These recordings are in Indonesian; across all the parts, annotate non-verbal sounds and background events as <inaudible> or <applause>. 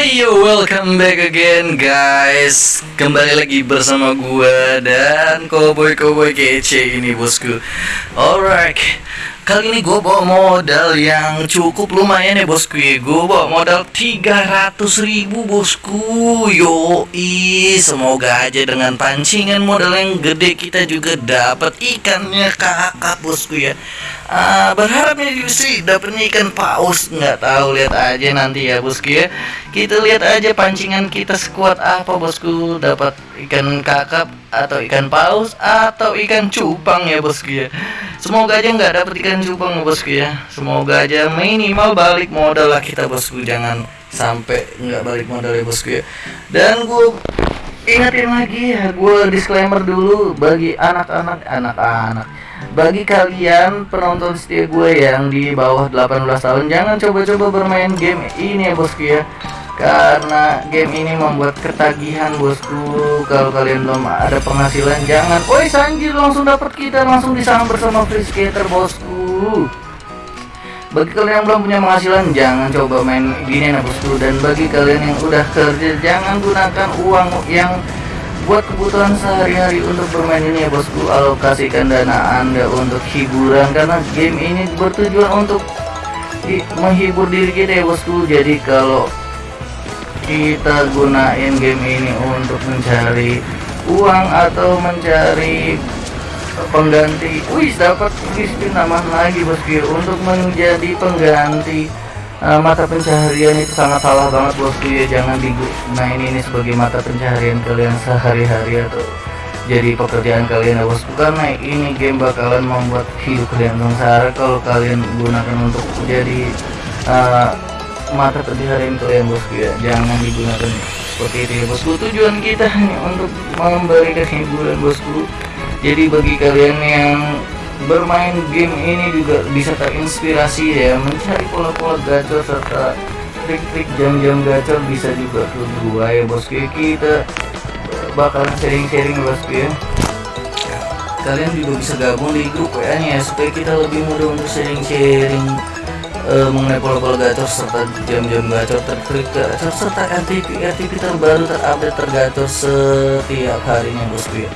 Hey yo, welcome back again guys. Kembali lagi bersama gua dan Cowboy-cowboy kece ini bosku. Alright Kali ini gue bawa modal yang cukup lumayan ya bosku ya. Gue bawa modal 300 ribu bosku. Yoi Semoga aja dengan pancingan modal yang gede kita juga dapat ikannya kakak bosku ya. Uh, Berharapnya sih dapetnya ikan paus. Nggak tahu lihat aja nanti ya bosku ya. Kita lihat aja pancingan kita sekuat apa bosku. Dapat ikan kakap atau ikan paus atau ikan cupang ya bosku ya Semoga aja nggak dapet ikan cupang bosku ya. Semoga aja minimal balik modal lah kita bosku. Jangan sampai nggak balik modal ya bosku ya. Dan gue ingetin lagi ya Gue disclaimer dulu bagi anak-anak Anak-anak. Bagi kalian penonton setia gue yang di bawah 18 tahun Jangan coba-coba bermain game ini ya bosku ya karena game ini membuat ketagihan bosku. Kalau kalian belum ada penghasilan jangan. Woi sanjir langsung dapat kita. Langsung disambar sama free skater bosku. Bagi kalian yang belum punya penghasilan jangan coba main gini ya bosku. Dan bagi kalian yang udah kerja jangan gunakan uang yang buat kebutuhan sehari-hari untuk bermain ini ya bosku. Alokasikan dana anda untuk hiburan karena game ini bertujuan untuk menghibur diri kita ya bosku. Jadi kalau kita gunain game ini untuk mencari uang atau mencari pengganti. Wih dapat spin tambah lagi bosku untuk menjadi pengganti uh, mata pencaharian itu sangat salah banget bosku ya jangan digunain ini sebagai mata pencaharian kalian sehari-hari atau jadi pekerjaan kalian ya bosku karena ini game bakalan membuat hidup kalian sengsara kalau kalian gunakan untuk jadi uh, mata pencaharian kalian bosku ya jangan digunakan. Seperti itu ya bosku. Tujuan kita hanya untuk memberikan hiburan bosku. Jadi bagi kalian yang bermain game ini juga bisa terinspirasi ya mencari pola-pola gacor serta trik-trik jam-jam gacor bisa juga ke gua ya bosku. Ya kita bakalan sharing-sharing bosku ya. Kalian juga bisa gabung di grup WA nya ya supaya kita lebih mudah untuk sharing-sharing uh, mengenai pola-pola gacor serta jam-jam gacor terklik gacor serta RTP RTP terbaru terupdate tergacor setiap harinya bosku ya.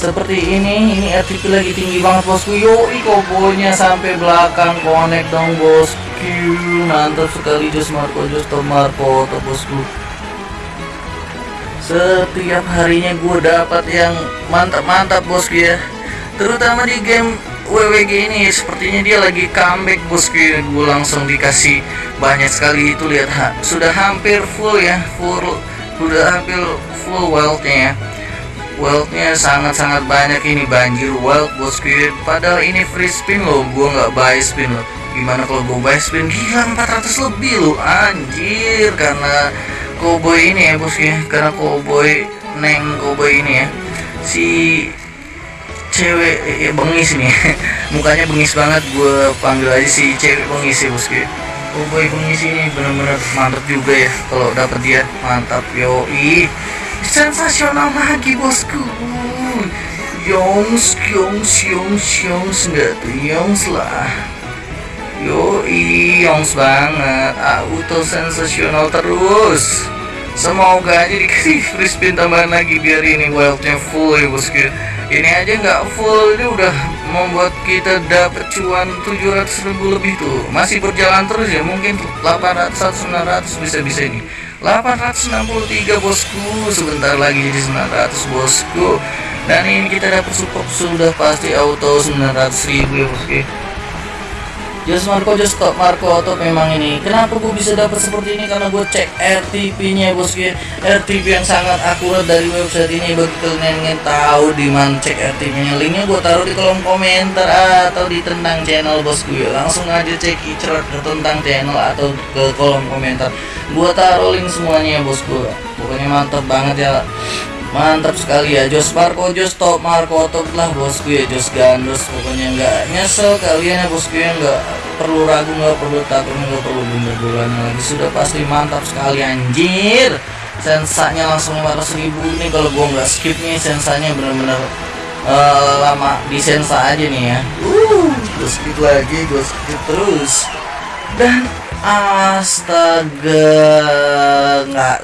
Seperti ini ini RTP lagi tinggi banget bosku. Yoi kobonya sampai belakang connect dong bosku. Mantap sekali Jos Marco Jos Marco bosku. Setiap harinya gue dapat yang mantap-mantap bosku ya. Terutama di game WWG ini sepertinya dia lagi comeback bosku gue langsung dikasih banyak sekali itu lihat ha, sudah hampir full ya full sudah hampir full wealthnya ya. Wealthnya sangat-sangat banyak ini banjir wealth bosku padahal ini free spin loh gue nggak buy spin loh. Gimana kalau gue buy spin? Gila 400 lebih loh. Anjir karena cowboy ini ya bosku karena cowboy neng cowboy ini ya. Si cewek ya bengis nih <laughs> mukanya bengis banget gue panggil aja si cewek bengis ya bosku oh boy bengis ini bener-bener mantap juga ya kalau dapet dia mantap yoi. Sensasional lagi bosku. Yongs, Yongs, Yongs, Yongs enggak tuh Yongs lah. Yoi, Yongs banget. Auto sensasional terus Semoga aja dikasih <laughs> free spin tambahan lagi biar ini wildnya full ya bosku ini aja nggak full ini udah membuat kita dapat cuan 700 ribu lebih tuh. Masih berjalan terus ya mungkin 800 900 bisa-bisa ini. 863 bosku. Sebentar lagi jadi 900 bosku. Dan ini kita dapat support sudah pasti auto 900 ribu ya bosku Just Marco just stop Marco atau memang ini. Kenapa gue bisa dapat seperti ini? Karena gue cek RTP nya bosku RTP yang sangat akurat dari website ini. Bagi kalian yang tahu di mana cek RTP nya linknya gue taruh di kolom komentar atau di tentang channel bosku ya langsung aja cek cerot ke tentang channel atau ke kolom komentar. Gue taruh link semuanya ya bosku pokoknya mantap banget ya mantap sekali ya Jos Marco Jos top Marco top lah bosku ya Jos Gandos pokoknya nggak nyesel kalian ya bosku ya nggak perlu ragu nggak perlu takut nggak perlu bunda bulannya lagi. Sudah pasti mantap sekali anjir. Sensanya langsung 500 ribu nih kalau gua nggak skip nih sensanya bener-bener uh, lama di sensa aja nih ya. Uh skip lagi gue skip terus. Dan astaga nggak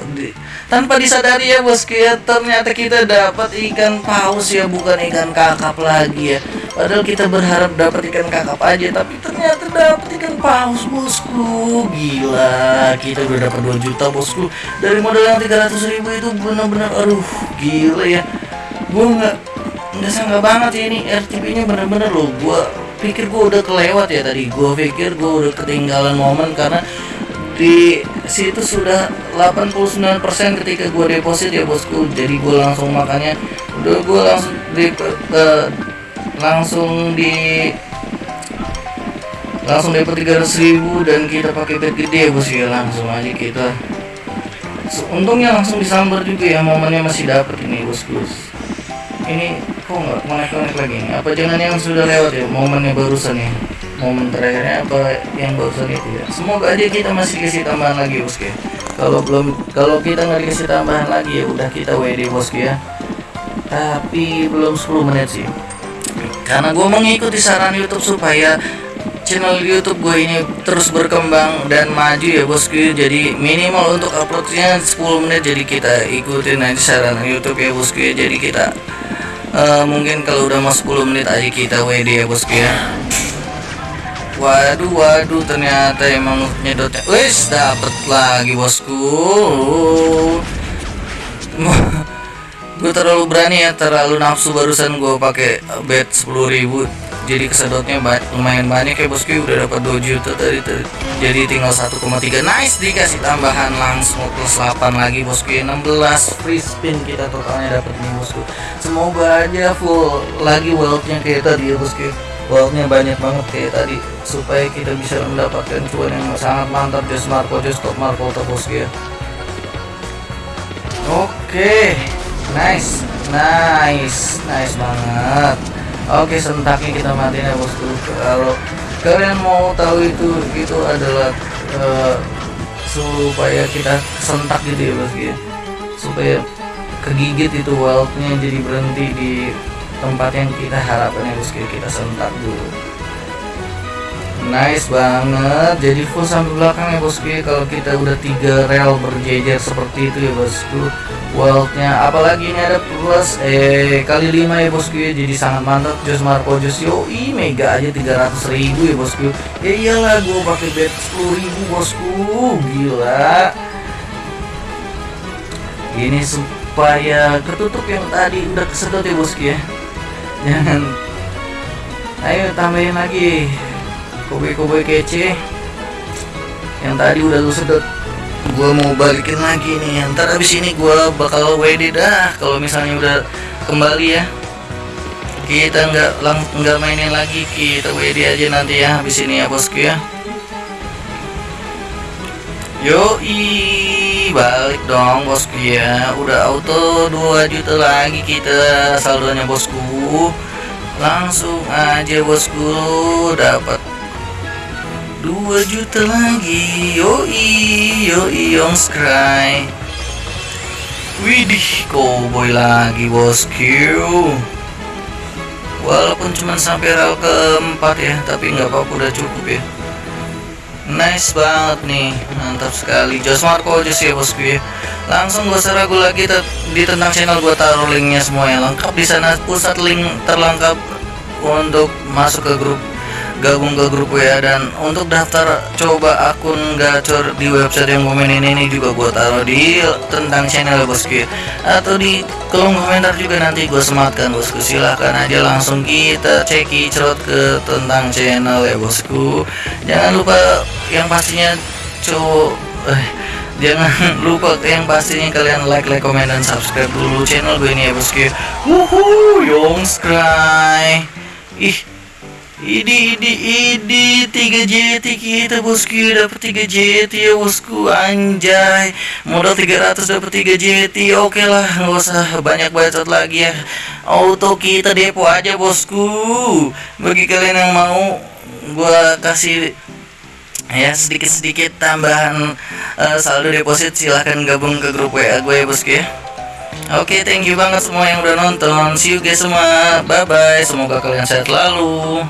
tanpa disadari ya bosku ya ternyata kita dapat ikan paus ya bukan ikan kakap lagi ya. Padahal kita berharap dapat ikan kakap aja tapi ternyata dapat ikan paus bosku. Gila kita udah dapat 2 juta bosku. Dari modal yang 300 ribu itu benar-benar aduh gila ya. Gue nggak nggak sangka banget ya ini RTP nya bener-bener loh. Gue pikir gue udah kelewat ya tadi. Gue pikir gue udah ketinggalan momen karena di situ sudah 89% ketika gue deposit ya bosku. Jadi gue langsung makanya udah gue langsung di uh, langsung di langsung dapat 300 ribu dan kita pakai bet gede ya bos. Ya langsung aja kita. Untungnya langsung disambar juga ya momennya masih dapat ini bosku. Ini kok nggak konek-konek lagi? Nih apa jangan yang sudah lewat ya momennya barusan ya momen terakhirnya apa yang barusan itu ya? Semoga aja kita masih kasih tambahan lagi bosku ya. Kalau belum kalau kita nggak dikasih tambahan lagi ya udah kita WD bosku ya. Tapi belum 10 menit sih. Karena gue mengikuti saran YouTube supaya channel YouTube gue ini terus berkembang dan maju ya bosku jadi minimal untuk uploadnya 10 menit jadi kita ikutin aja saran YouTube ya bosku ya. Jadi kita uh, mungkin kalau udah mau 10 menit aja kita WD ya bosku ya Waduh, waduh, ternyata emang nyedotnya. Wis, dapet lagi bosku. <laughs> gue terlalu berani ya, terlalu nafsu barusan gue pakai bet 10.000 jadi kesedotnya ba lumayan banyak ya bosku. Udah dapat 2 juta tadi, jadi tinggal 1,3 nice dikasih tambahan langsung plus 8 lagi bosku. Ya 16 free spin kita totalnya dapat nih bosku. Semoga aja full lagi wealthnya kayak tadi ya bosku Wownya banyak banget kayak tadi supaya kita bisa mendapatkan cuan yang sangat mantap just Marco just top Marco terus ya. Oke okay. nice nice nice banget. Oke okay, sentaknya kita matiin ya bosku kalau kalian mau tahu itu itu adalah uh, supaya kita sentak gitu ya bosku ya. Supaya kegigit itu wealthnya jadi berhenti di tempat yang kita harapkan bosku kita sentak dulu. Nice banget. Jadi full sampai belakang ya bosku. Kalau kita udah tiga rel berjejer seperti itu ya bosku. Worldnya apalagi ini ada plus eh kali lima ya bosku ya. Jadi sangat mantap. Jos Marco Jos Yoi mega aja 300 ribu ya bosku. Ya iyalah gue pakai bet 10 ribu bosku. Gila. Ini supaya ketutup yang tadi udah kesedot ya bosku ya jangan ayo tambahin lagi kobe-kobe kece. Yang tadi udah lu sedot. Gua mau balikin lagi nih. Ntar abis ini gua bakal WD dah kalau misalnya udah kembali ya. Kita nggak lang nggak mainin lagi kita WD aja nanti ya habis ini ya bosku ya. Yoi balik dong bosku ya. Udah auto 2 juta lagi kita saldonya bosku. Langsung aja bosku dapat 2 juta lagi. Yoi Yoi Yongscry Widih cowboy lagi bosku. Walaupun cuma sampai rel keempat ya Tapi nggak apa-apa udah cukup ya Nice banget nih Mantap sekali. Jos Marco aja ya bosku ya Langsung gak usah ragu lagi Di tentang channel gue taruh linknya semua yang lengkap di sana pusat link terlengkap Untuk masuk ke grup gabung ke grup WA dan untuk daftar coba akun gacor di website yang komen ini, ini juga gue taruh di tentang channel bosku atau di kolom komentar juga nanti gue sematkan bosku silahkan aja langsung kita ceki cerot ke tentang channel ya bosku jangan lupa yang pastinya cowok eh, jangan <laughs> lupa yang pastinya kalian like like komen dan subscribe dulu channel gue ini ya bosku wuhu yong ih ini ini ini 3 JT kita bosku dapat 3 JT ya bosku anjay. Modal 300 dapat 3 JT oke lah nggak usah banyak bacot lagi ya. Auto kita depo aja bosku bagi kalian yang mau gua kasih ya sedikit-sedikit tambahan uh, saldo deposit silahkan gabung ke grup WA gue ya bosku ya Oke, okay, thank you banget semua yang udah nonton. See you guys semua. Bye bye. Semoga kalian sehat selalu.